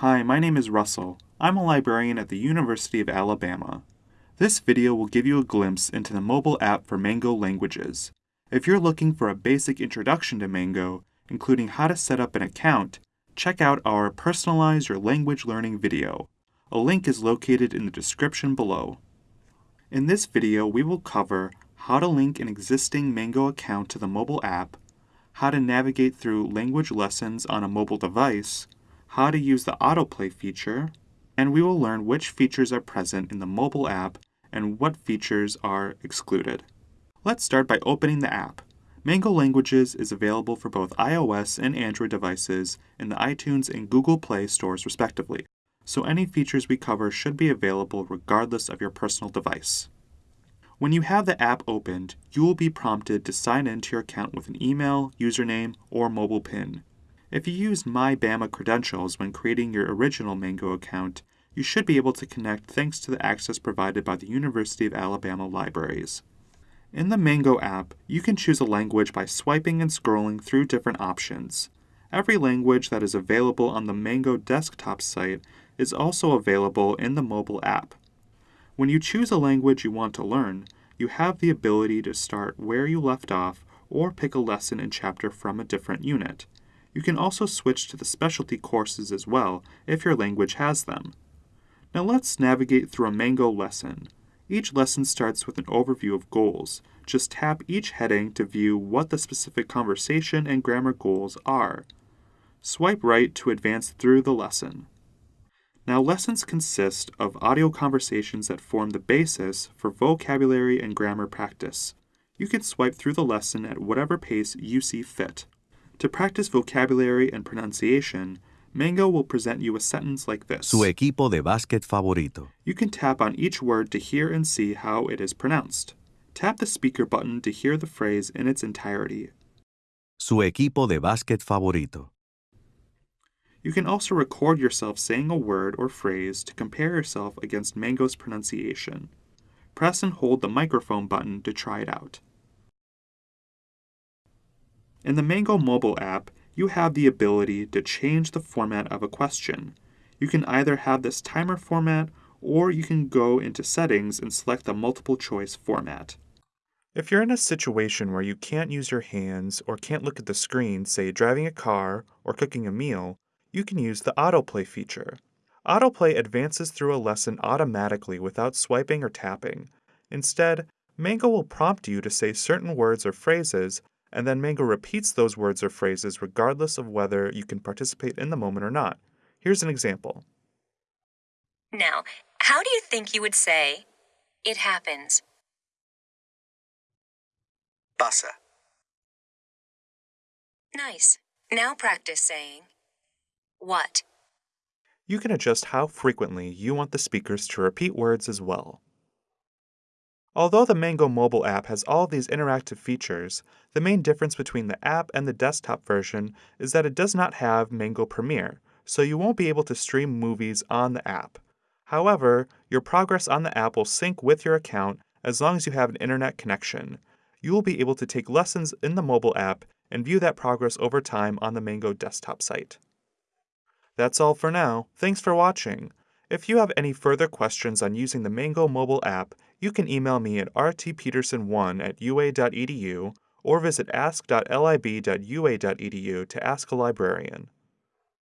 Hi, my name is Russell. I'm a librarian at the University of Alabama. This video will give you a glimpse into the mobile app for Mango Languages. If you're looking for a basic introduction to Mango, including how to set up an account, check out our Personalize Your Language Learning video. A link is located in the description below. In this video, we will cover how to link an existing Mango account to the mobile app, how to navigate through language lessons on a mobile device, how to use the autoplay feature, and we will learn which features are present in the mobile app and what features are excluded. Let's start by opening the app. Mango Languages is available for both iOS and Android devices in the iTunes and Google Play stores respectively, so any features we cover should be available regardless of your personal device. When you have the app opened, you will be prompted to sign in to your account with an email, username, or mobile PIN. If you used MyBama credentials when creating your original Mango account, you should be able to connect thanks to the access provided by the University of Alabama libraries. In the Mango app, you can choose a language by swiping and scrolling through different options. Every language that is available on the Mango desktop site is also available in the mobile app. When you choose a language you want to learn, you have the ability to start where you left off or pick a lesson and chapter from a different unit. You can also switch to the specialty courses as well if your language has them. Now let's navigate through a Mango lesson. Each lesson starts with an overview of goals. Just tap each heading to view what the specific conversation and grammar goals are. Swipe right to advance through the lesson. Now, lessons consist of audio conversations that form the basis for vocabulary and grammar practice. You can swipe through the lesson at whatever pace you see fit. To practice vocabulary and pronunciation, Mango will present you a sentence like this. Su equipo de básquet favorito. You can tap on each word to hear and see how it is pronounced. Tap the speaker button to hear the phrase in its entirety. Su equipo de básquet favorito. You can also record yourself saying a word or phrase to compare yourself against Mango's pronunciation. Press and hold the microphone button to try it out. In the Mango mobile app, you have the ability to change the format of a question. You can either have this timer format or you can go into settings and select the multiple choice format. If you're in a situation where you can't use your hands or can't look at the screen, say driving a car or cooking a meal, you can use the autoplay feature. Autoplay advances through a lesson automatically without swiping or tapping. Instead, Mango will prompt you to say certain words or phrases, and then Mango repeats those words or phrases regardless of whether you can participate in the moment or not. Here's an example. Now, how do you think you would say, it happens? Pasa. Nice. Now practice saying, what? You can adjust how frequently you want the speakers to repeat words as well. Although the Mango mobile app has all these interactive features, the main difference between the app and the desktop version is that it does not have Mango Premiere, so you won't be able to stream movies on the app. However, your progress on the app will sync with your account as long as you have an internet connection. You will be able to take lessons in the mobile app and view that progress over time on the Mango desktop site. That's all for now. Thanks for watching. If you have any further questions on using the Mango mobile app, you can email me at rtpeterson1 at ua.edu or visit ask.lib.ua.edu to ask a librarian.